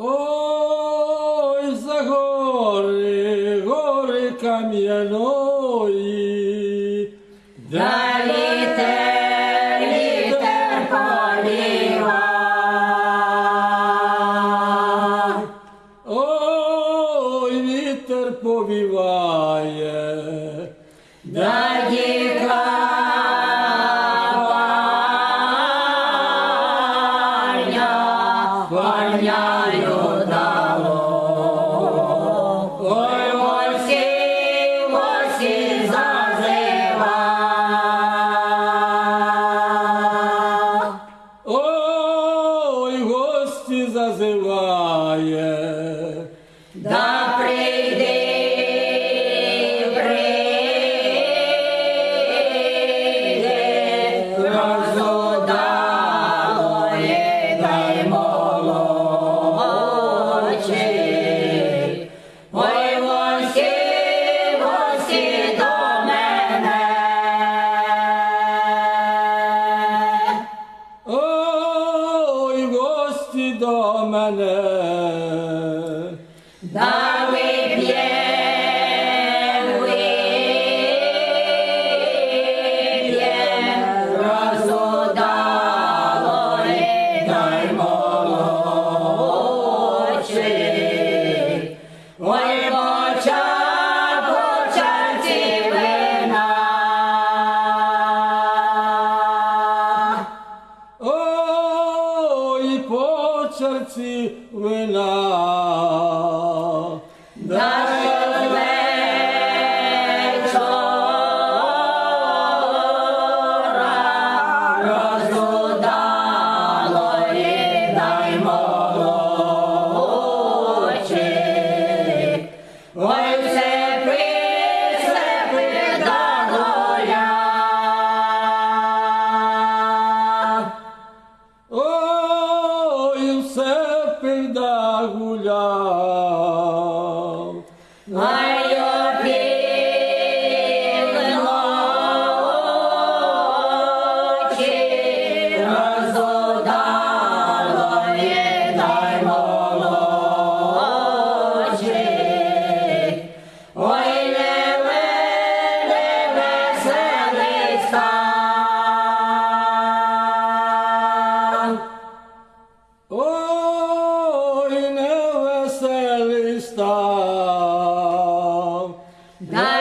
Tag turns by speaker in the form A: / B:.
A: Ой, за гори, гори кам'яної. دامنه srci vina.
B: Da
A: 부자
B: 나